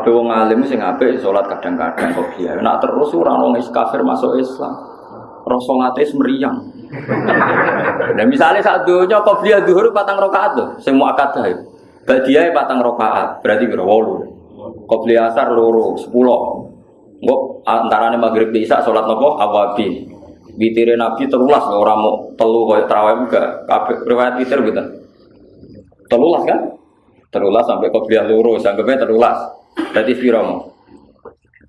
Kabeh wong alim sing apik salat kadang-kadang kok dia. Nak terus ora wong kafir masuk Islam. Rasa ngatis meriang. Nah misalnya saat dunia kau beli duhur patang rokaat tuh, semua akadah itu. Badia patang rokaat, berarti kira walu. Kau beli asar loro, sepuluh. Nggak antaranya maghrib bisa sholat nopo awabi. Bitire nabi terulas orang mau telu kau terawih enggak. Kabeh riwayat bitir gitu. Terulas kan? Terulas sampai kau beli loro, sampai terulas. Berarti firom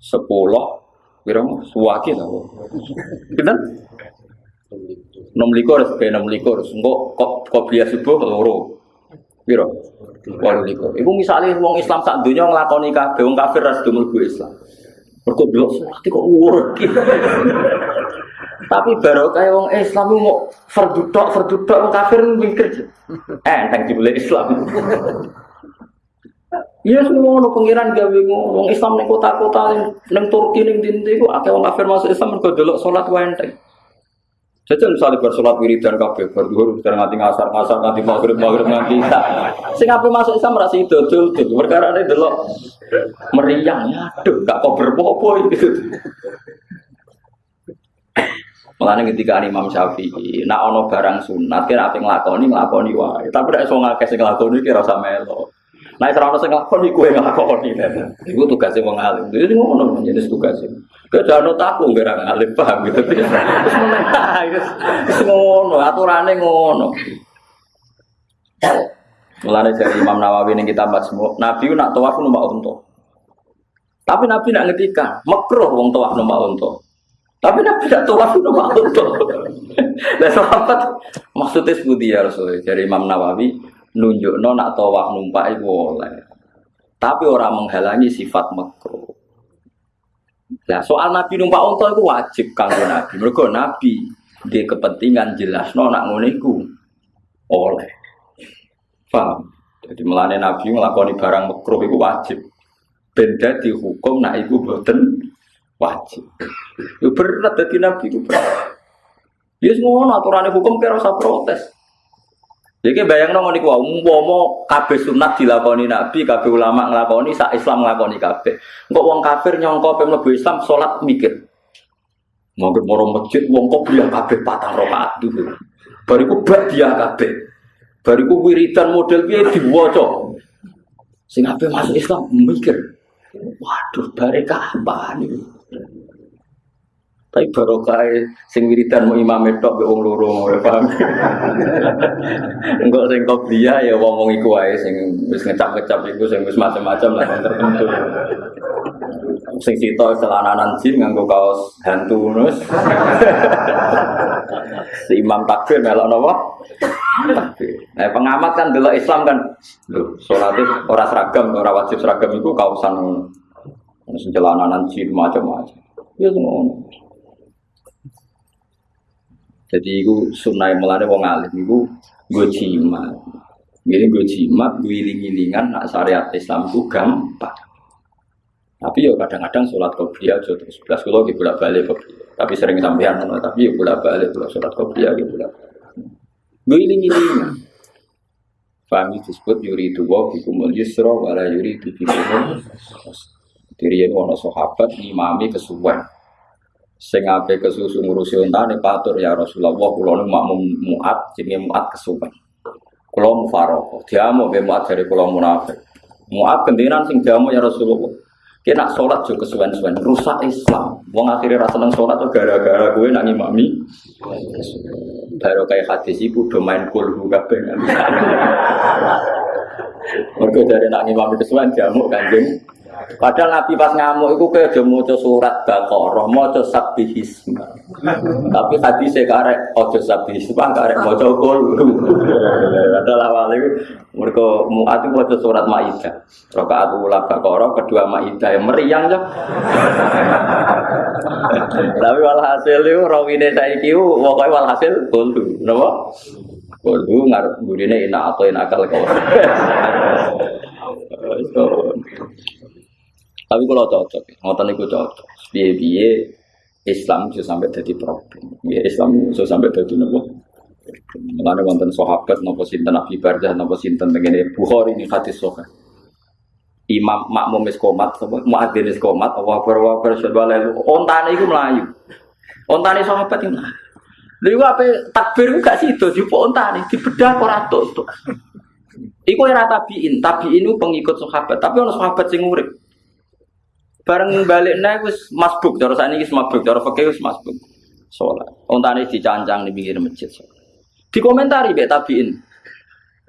sepuluh, firom suwaki tau. Kita enam likur, sebagai enam likur. Enggak kok kau beli subuh loro. Piro? Likur. Ibu misalnya wong Islam sak dunia ngelakoni kabeh wong kafir ras dumul Islam. Mergo delok salat kok urut. Tapi baru kayak wong Islam mau fardudok fardudok wong kafir mikir. Enteng dibeli Islam. Iya semua no pengiran gawe wong Islam ning kota-kota ning Turki ning ndi ku akeh wong kafir masuk Islam mergo delok salat wae enteng. Saja misalnya bersolat wiridan kabeh, berduhur, dan nganti ngasar, ngasar, nganti maghrib, maghrib, nganti isa. Sing apa masuk Islam merasa itu, tuh, tuh, perkara ini delok meriang, aduh, gak kau berpopo itu. Mulane ketika Imam Syafi'i, nak ono barang sunat kira apa nglakoni nglakoni wae. Tapi nek iso ngakeh sing nglakoni kira usah melo. Nah, ono sing nglakoni kowe nglakoni. Iku tugasé wong alim. Jadi ngono jenis tugasé. Kowe jangan taku nggak alim paham gitu. Terus Terus ngono, aturane ngono. Mulane dari Imam Nawawi ning kitab Majmu, Nabi nak tawaf numpak unta. Tapi Nabi nak ngetika, makruh wong tawaf numpak unta. Tapi Nabi tidak tawaf numpak unta. Lah sahabat maksudnya seperti ya Rasul dari Imam Nawawi nunjuk no nak tawaf numpak itu boleh. Tapi orang menghalangi sifat makruh. Nah soal Nabi numpak unta itu wajib kanggo Nabi. Mereka Nabi dia kepentingan jelas no nak ngoniku oleh. Paham? Jadi melane Nabi ngelakoni barang makruh itu wajib. Benda dihukum nak iku boten wajib. Itu berat jadi Nabi itu berat. Ya semua aturan hukum kira usah protes. Jadi bayang nong niku umpama kabeh sunat dilakoni Nabi, kabeh ulama nglakoni, sak Islam nglakoni kabeh. Engko wong kafir nyangka pemlebu Islam salat mikir. Mungkin moro masjid wong kok bilang kabeh patang rakaat dulu. Bariku bak dia kabeh. Bariku wiridan model piye diwaca. Sing masuk Islam mikir. Waduh, bareka apa nih? Tapi barokah sing wiridan mau imam tok be wong loro paham. Enggak sing dia ya wong wong iku wae sing wis ngecap-ngecap iku sing wis macam-macam lah tertentu. Sing sito celananan jin nganggo kaos hantu nus. si imam takbir melok? Takbir. Nah, pengamat kan delok Islam kan lho, salatnya ora seragam, ora wajib seragam iku kaosan sing celananan jin macam-macam. Ya ngono. Jadi itu sunai melane wong alim itu gue jimat. Ini gue jimat, gue iling-ilingan nak syariat Islam itu gampang. Tapi ya kadang-kadang sholat qobliyah aja terus belas gue bolak balik qobliyah. Tapi sering sampean ngono, tapi ya bolak balik kalau sholat qobliyah gue bolak. Gue iling-ilingan. Fahmi disebut yuri itu wa bikumul yusra wala yuri itu bikumul Dirian ono sahabat ngimami kesuwen sing ape kesusu ngurusi untane patur ya Rasulullah kula nu makmum muat jenenge muat kesuwen. Kula mufaraqah diamu be muat dari kula munafik. Muat kendinan sing diamu ya Rasulullah. Kena sholat juga kesuwen-suwen rusak Islam. Wong akhirnya rasa seneng sholat tuh gara-gara gue nak ngimami. Baru kayak hadis ibu do main kulhu kabeh. Mereka dari nak ngimami kesuwen jamu kanjeng Padahal Nabi pas ngamuk itu kayak aja maca surat Baqarah, maca sabbihisma. Tapi tadi saya karek ojo sabbihisma, karek maca qul. Padahal awal itu mereka muat itu maca surat Maidah. Rakaat ula Baqarah, kedua Maidah yang meriang ya. Tapi walhasil itu rawine saiki pokoknya walhasil qul. Napa? Qul ngarep burine ina atau ina akal kau. Tapi kalau cocok, ngotot itu cocok. Biye-biye Islam bisa sampai jadi problem. Ya Islam bisa sampai jadi nopo. Mengenai wonten sahabat nopo sinten Nabi Barzah nopo sinten begini Bukhari ini hadis soha. imam makmum wis komat, muadzin wis komat, Allah akbar wa akbar syadwala ontane iku melayu. Ontane sahabat itu melayu. Lha apa takbir ku gak sido jupo ontane dibedah ora tutuk. Iku era tabiin, tabiin itu pengikut sahabat, tapi ono sahabat sing urip. Bareng balik nih wis masbuk, cara saat ini masbuk, cara fakir wis masbuk. Sholat. Ontane dicancang di pinggir masjid. Dikomentari be tabiin.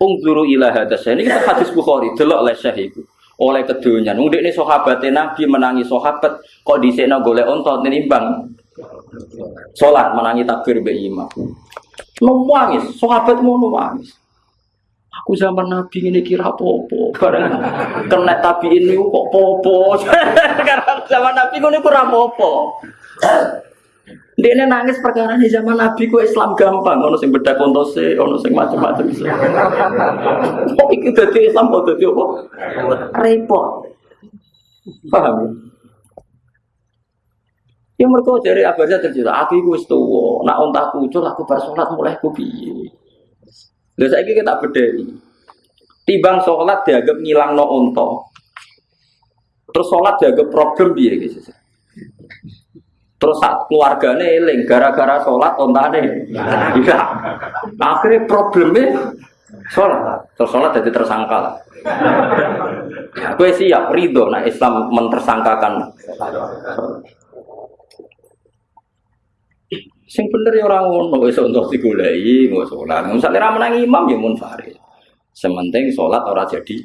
Ungzuru ila hadas. Ini kita hadis Bukhari, delok oleh Syekh itu. Oleh kedunya. Nung ini sahabatnya Nabi menangi sahabat kok di sana golek ontot nimbang. Sholat menangi takbir be imam. Nangis, sahabat mau nangis. Aku zaman Nabi ini kira popo, bareng kena tapi ini kok popo. Karena zaman Nabi ini kurang popo. Dia ini nangis perkara di zaman Nabi ku Islam gampang, ono sing beda kontose, ono sing macam-macam. Kok iki dadi Islam kok dadi apa? Repot. Paham ya? Ya mereka dari abadnya terjadi, aku itu tuwa, nak kucul aku bar mulai ku piye. Lha saiki kita bedheki. Timbang sholat dianggap ngilang no onto. Terus sholat dianggap problem biar gitu. Terus saat keluarganya eling gara-gara sholat ontane. Iya. Akhirnya problemnya sholat. Terus sholat jadi tersangka lah. Gue siap ridho nah Islam mentersangkakan. Sing bener ya orang ngono wis untuk digoleki nggak sholat. Misalnya ra menang imam ya munfarid. Sementing sholat ora jadi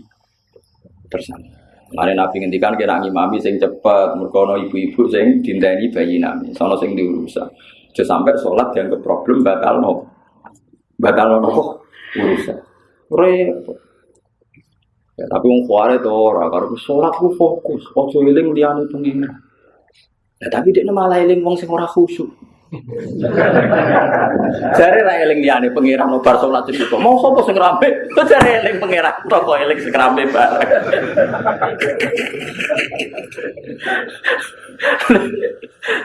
tersangka. Mari Nabi ngendikan kira imami sing cepet, merkono ibu-ibu sing dinteni bayi nami, sono sing diurusan. Aja sampai sholat yang ke problem batal no, batal no urusan. Repot. Ya, tapi wong kuare to ora karo sholat ku fokus, ojo eling liyane pengen. Ya tapi dia malah eling wong sing ora khusyuk. Jare ra eling liyane pangeran no bar salat itu. Mau sapa sing rame? Jare eling pangeran to kok eling sing rame bareng.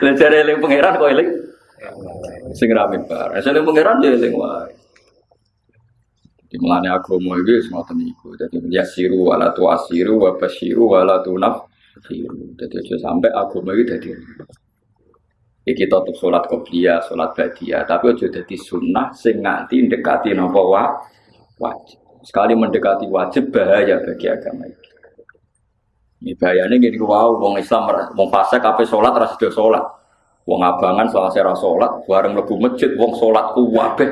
Lah jare eling pangeran kok eling sing rame bareng. Sing pangeran ya eling wae. Di agama iki wis ngoten iku. Dadi yasiru wala tuasiru wa basyiru wala tunaf. Jadi sampai agama iki dadi Ya kita untuk sholat qobliyah, sholat badiyah, tapi aja jadi sunnah sing nganti mendekati napa wa wajib. Sekali mendekati wajib bahaya bagi agama ini. Ini bahayanya gini wow, wong Islam, wong fase kape sholat, ras do sholat. Wong abangan selasa ras sholat, bareng lebu masjid, wong sholat ku wabeh,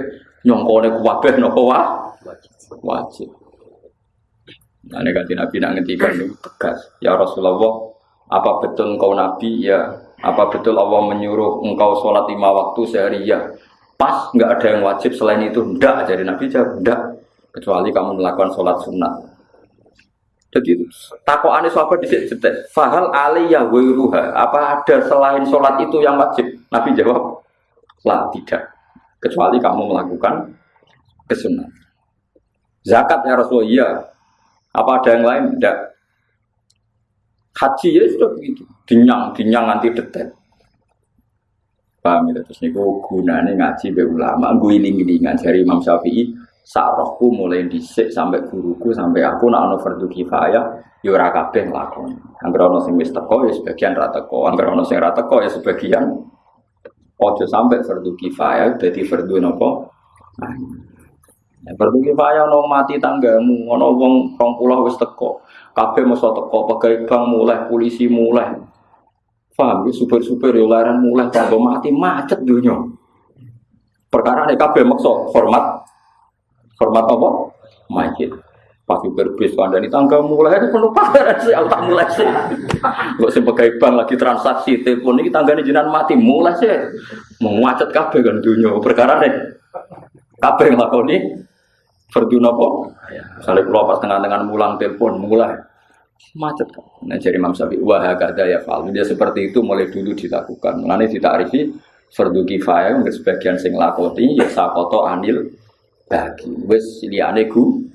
nyongkone ku wabeh napa wa wajib. Nah, ini ganti Nabi nak ngetikan tegas. Ya Rasulullah, apa betul engkau Nabi? Ya, apa betul Allah menyuruh engkau sholat lima waktu sehari ya? Pas nggak ada yang wajib selain itu ndak jadi Nabi jawab ndak kecuali kamu melakukan sholat sunnah. Jadi tako aneh apa di sini Fahal aliyah wiruha. Apa ada selain sholat itu yang wajib? Nabi jawab, lah tidak. Kecuali kamu melakukan kesunnah. Zakat ya Rasulullah, iya. Apa ada yang lain? Tidak. Haji ya sudah begitu. Dinyang dinyang nanti detail paham ya? Terus niku gunane ngaji be ulama gue iling-ilingan dari Imam Syafi'i sarahku mulai disik sampai guruku sampai aku nak ono fardu kifayah yo ya ora kabeh anggere ono sing wis teko ya sebagian ra teko. Anggere ono sing ra teko ya sebagian. Ojo sampai fardu kifayah dadi fardu nopo ya fardu kifayah ono mati tanggamu ono wong 20 wis teko kabeh mesti teko pegawai bank mulai polisi mulai Paham ya, super-super ya laran mulai tanggo mati macet dunia. Perkara ini kabeh makso hormat hormat apa? Majid. Pas berbis kandani tangga mulai itu penuh pacaran sih, aku mulai sih. Gak sebagai bank lagi transaksi telepon tangga ini jinan mati mulai sih. Mau macet kabeh kan dunia. Perkara ini kabeh ngelakoni Fardhu napa? Misalnya pulau pas tengah-tengah mulang telepon mulai macet kan. Nah jadi Imam Syafi'i wah ada ya fal. Dia seperti itu mulai dulu dilakukan. Mengenai ditarifi fardu kifayah nggak sebagian sing lakoti ya sakoto anil bagi. Wes liyane gu